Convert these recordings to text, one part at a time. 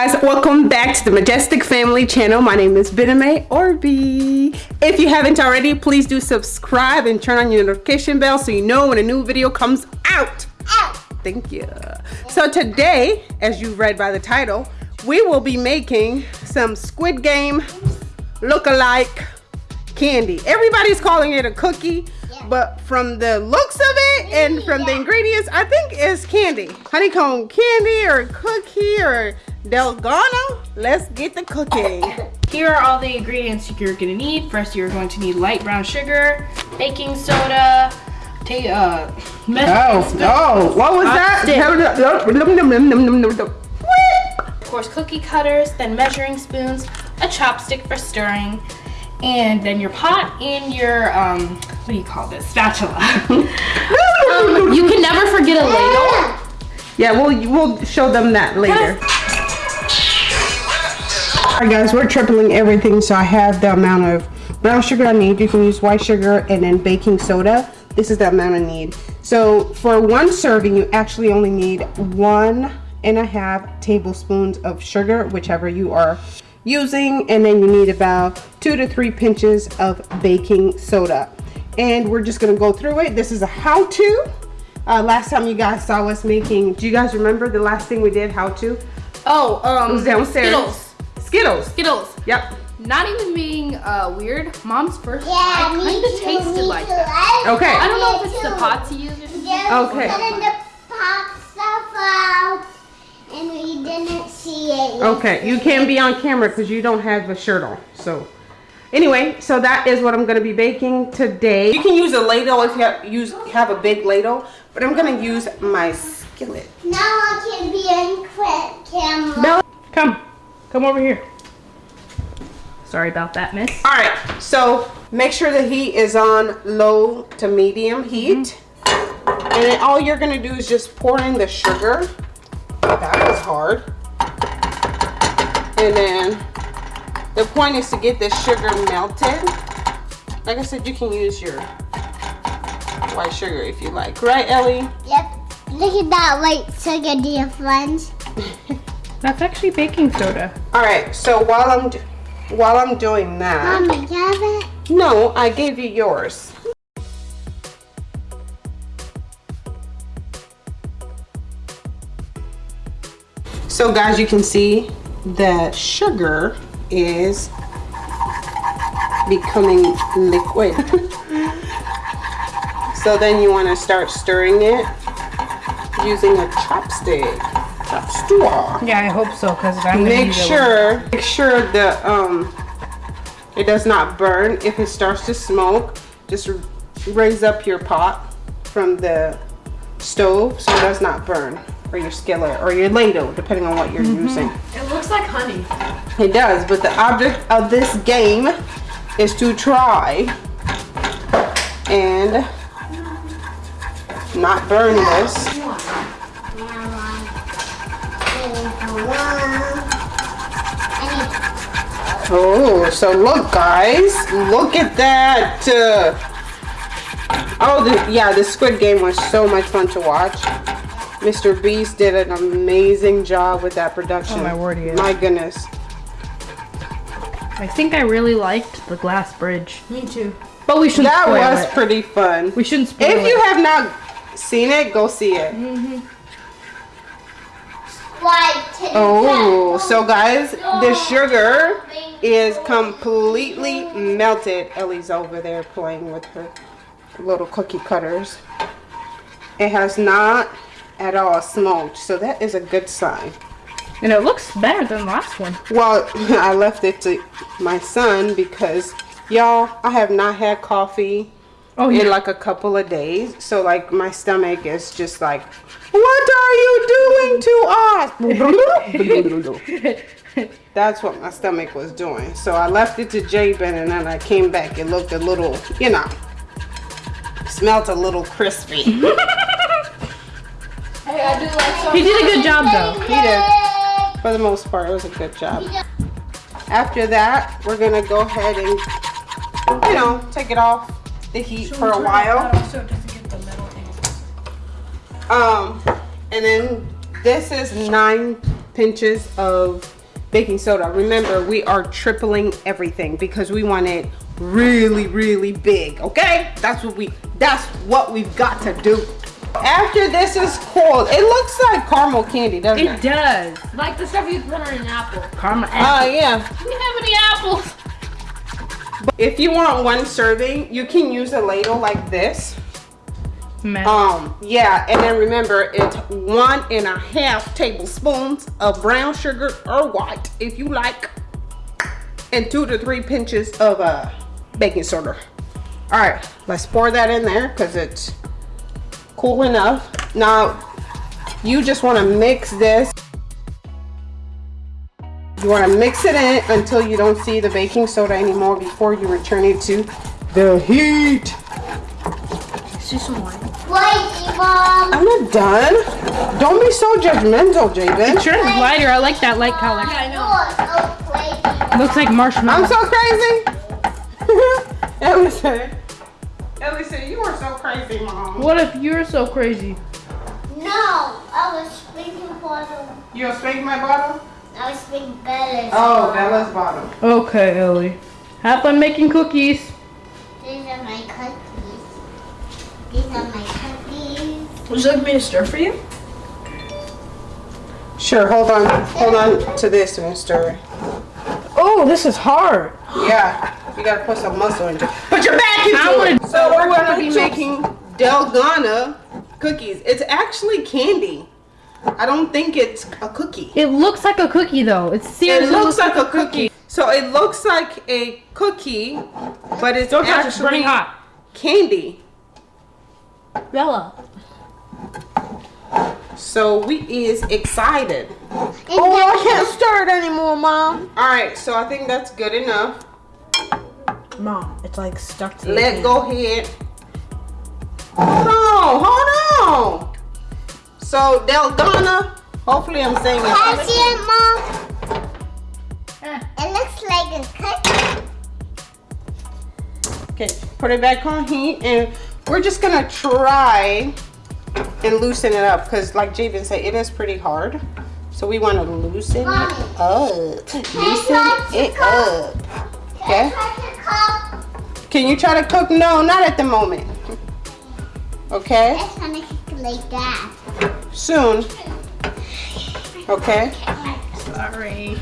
guys welcome back to the majestic family channel. My name is Bename Orby if you haven't already please do subscribe and turn on your notification bell so you know when a new video comes out. Thank you. So today as you read by the title we will be making some squid game look-alike candy. Everybody's calling it a cookie but from the looks of it and from the ingredients i think it's candy. Honeycomb candy or cookie or Dalgona, let's get the cooking. Here are all the ingredients you're gonna need. First, you're going to need light brown sugar, baking soda, take uh, oh, oh, what was that? Of course, cookie cutters, then measuring spoons, a chopstick for stirring, and then your pot and your um, what do you call this? Spatula. um, you can never forget a ladle. Yeah, we'll we'll show them that later. Alright guys, we're tripling everything so I have the amount of brown sugar I need. You can use white sugar and then baking soda. This is the amount I need. So for one serving, you actually only need one and a half tablespoons of sugar, whichever you are using. And then you need about two to three pinches of baking soda. And we're just gonna go through it. This is a how-to. Uh, last time you guys saw us making, do you guys remember the last thing we did, how to? Oh, um, it was downstairs. Skittles. Skittles. Skittles. Yep. Not even being uh, weird, mom's first yeah, kind of tasted like that. Okay. I don't know if it's the pots you use or something. Yeah, okay. Putting the pot stuff out and we didn't see it. Okay, you can be on camera because you don't have a shirt on. So anyway, so that is what I'm going to be baking today. You can use a ladle if you have, use, have a big ladle, but I'm going to use my skillet. Now I can be in quick camera. No, come. Come over here. Sorry about that, miss. All right, so make sure the heat is on low to medium heat. Mm -hmm. And then all you're gonna do is just pour in the sugar. That was hard. And then the point is to get the sugar melted. Like I said, you can use your white sugar if you like. Right, Ellie? Yep. Look at that white sugar, dear friends. That's actually baking soda. All right, so while I'm while I'm doing that. Mom, have it? No, I gave you yours. So guys, you can see the sugar is becoming liquid. so then you want to start stirring it using a chopstick. Yeah, I hope so because I'm make sure make sure the um it does not burn. If it starts to smoke, just raise up your pot from the stove so it does not burn or your skillet or your ladle depending on what you're mm -hmm. using. It looks like honey. It does, but the object of this game is to try and not burn this. Oh, so look guys, look at that. Uh, oh, the, yeah, the Squid Game was so much fun to watch. Mr. Beast did an amazing job with that production. Oh my word, yeah. My goodness. I think I really liked the glass bridge. Me too. But we shouldn't That was it. pretty fun. We shouldn't spoil If it. you have not seen it, go see it. Mm -hmm. Oh, so guys, the sugar is completely melted. Ellie's over there playing with her little cookie cutters. It has not at all smoked, so that is a good sign. And it looks better than the last one. Well, I left it to my son because, y'all, I have not had coffee oh, yeah. in like a couple of days. So, like, my stomach is just like, what are you doing to us? That's what my stomach was doing. So I left it to Jabin and then I came back. It looked a little, you know, smelt a little crispy. hey, I do like He did a good job though. He did. For the most part, it was a good job. After that, we're gonna go ahead and, you know, take it off the heat for a while. Um, and then this is nine pinches of baking soda. Remember, we are tripling everything because we want it really, really big, okay? That's what we, that's what we've got to do. After this is cold, it looks like caramel candy, doesn't it? It does. Like the stuff you put on an apple. Caramel Oh, apple. yeah. Do you have any apples? If you want one serving, you can use a ladle like this. Um, yeah, and then remember it's one and a half tablespoons of brown sugar or white, if you like, and two to three pinches of uh, baking soda. All right, let's pour that in there because it's cool enough. Now, you just want to mix this. You want to mix it in until you don't see the baking soda anymore before you return it to the heat. Let's some wine. Wait, Mom. I'm not done. Don't be so judgmental, Jabin. Sure, it's lighter. I like that light color. Yeah, I You are so crazy. Looks like marshmallow. I'm so crazy. Ellison. Ellison, you are so crazy, mom. What if you're so crazy? No, I was speaking for the. You'll spank my bottle? I was speaking Bella's. Oh, Bella's bottle. Okay, Ellie. Have fun making cookies. These are my cookies. These are my cookies. Would you like me to stir for you? Sure, hold on. Hold on to this and stir it. Oh, this is hard. Yeah, you gotta put some muscle into it. Put your back into I it. So we're gonna be be making Dalgona cookies. It's actually candy. I don't think it's a cookie. It looks like a cookie though. It It seriously looks like a cookie. So it looks like a cookie, but it's Don't touch it, it's actually burning hot. candy. Bella. So we is excited. Oh, I can't stir it anymore, mom. All right, so I think that's good enough. Mom, it's like stuck to the Let pan. go ahead. Hold on, hold on. So Dalgona, hopefully I'm saying Can I it. see it, Mom? It looks like a cookie. Okay, put it back on heat, and we're just gonna try and loosen it up because, like Javen said, it is pretty hard. So we want to loosen it up. Loosen it up. Okay. Can I try to cook? Can you try to cook? No, not at the moment. Okay. It's gonna cook like that. Soon. Okay. Sorry.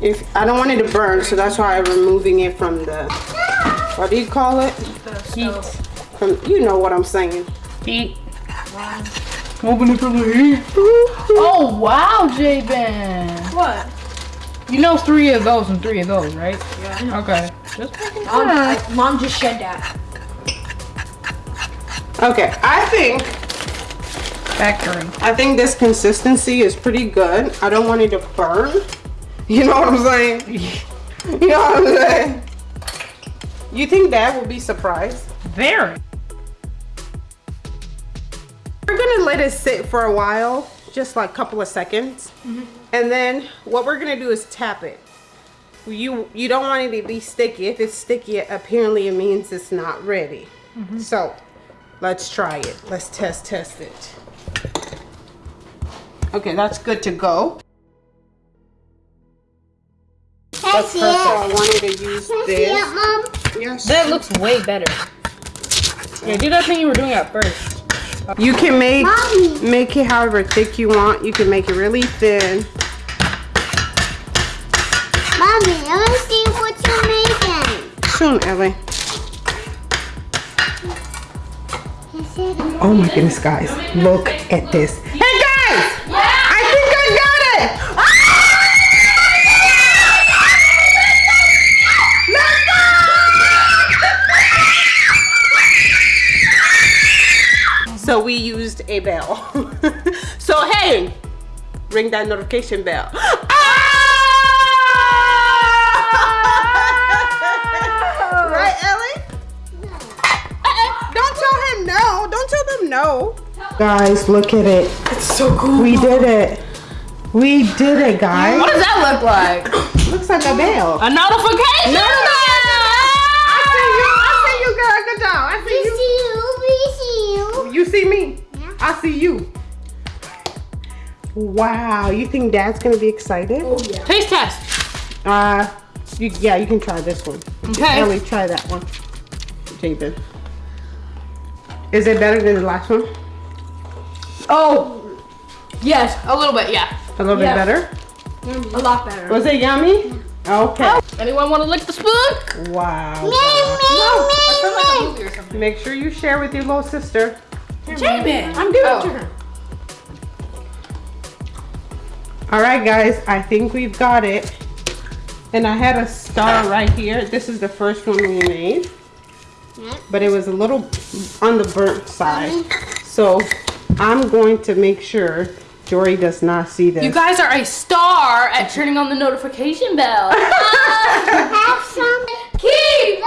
If I don't want it to burn, so that's why I'm removing it from the. What do you call it? Heat. From you know what I'm saying. Heat. Open it from the heat. Oh wow, J-Ben. What? You know three of those and three of those, right? Yeah. Okay. Just making Mom. I- Mom just shed that. Okay, I think Factory. I think this consistency is pretty good. I don't want it to burn. You know what I'm saying? You know what I'm saying? You think Dad will be surprised? Very. We're gonna let it sit for a while, just like a couple of seconds. Mm-hmm. And then what we're gonna do is tap it. You you don't want it to be sticky. If it's sticky, apparently it means it's not ready. Mm-hmm. So let's try it. Let's test test it. Okay, that's good to go. That's see perfect. I wanted to use Can I see this. it, Yes. That looks way better. Yeah, do that thing you were doing at first. You can make Mommy. make it however thick you want. You can make it really thin. Mommy, want to see what you're making. Soon, Ellie. Can I see it? Oh my goodness, guys. Look at this. Hey guys! I think I got it! So we used a bell. so hey, ring that notification bell. Ah! right, Ellie? Don't tell him no. Don't tell them no. Guys, look at it. It's so cool. We did it. We did it, guys. What does that look like? Looks like a bell. A notification No, no, no, You see me? Yeah. I see you. Wow. You think Dad's gonna be excited? Taste test. Uh, you, yeah, you can try this one. Okay. Ellie, try that one. Jabin. Is it better than the last one? Oh, yes, A little bit, yeah. A little Yeah. bit better. a lot better. Was it yummy? Okay. Anyone want to lick the spoon? Wow. Me, me, I feel like a me, me. movie or something. Make sure you share with your little sister. Jabin. I'm giving Oh. it to oh. her. All right, guys. I think we've got it. And I had a star right here. This is the first one we made. But it was a little on the burnt side. So I'm going to make sure Jory does not see this. You guys are a star at turning on the notification bell. Have some. Keep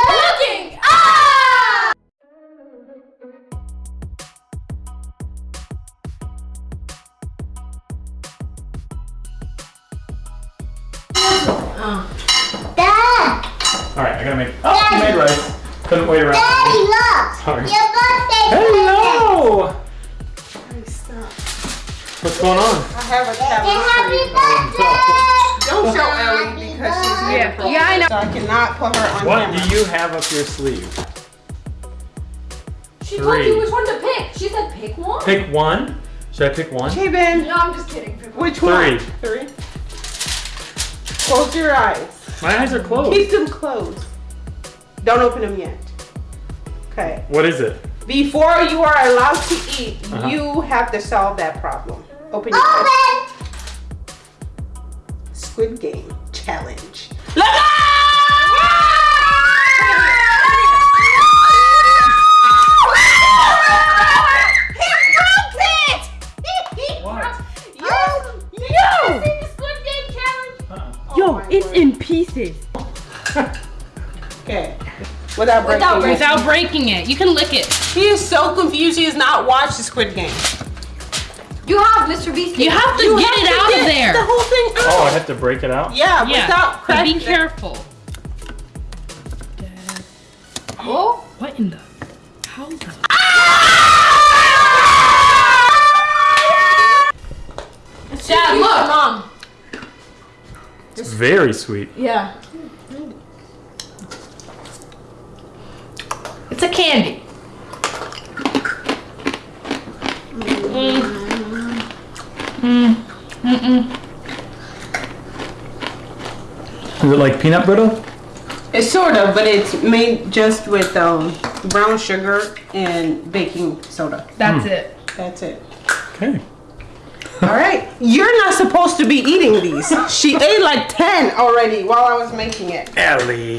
Dad, All right, I gotta make. Oh, you made rice. Couldn't wait around. Daddy, look. Sorry. Your birthday. Hello. What's going on? I have a Say tablet happy birthday. Don't show Ellie because she's birthday. Yeah, yeah, I know. So I cannot put her on What camera. do you have up your sleeve? She told you which one to pick. She said pick one. Pick one. Should I pick one? Jabin, No, I'm just kidding. Pick one. which one? Three. Three. Close your eyes. My eyes are closed. Keep them closed. Don't open them yet. Okay. What is it? Before you are allowed to eat, Uh-huh. you have to solve that problem. Open your eyes. Squid Game challenge. What? Without breaking Without it. Without breaking it. You can lick it. He is so confused he has not watched the Squid Game. You have Mr. Beast. You have to You get have it to out get of there. The whole thing out. Oh, I have to break it out. Yeah, yeah. without but cracking be careful. Oh, What in the? How the? Dad, look, mom. It's very sweet. Yeah. It's a candy. Mm. Mm, mm. Is it like peanut brittle? It's sort of, but it's made just with um, brown sugar and baking soda. That's it. That's it. Okay. All right. You're not supposed to be eating these. She ate like 10 already while I was making it. Ellie.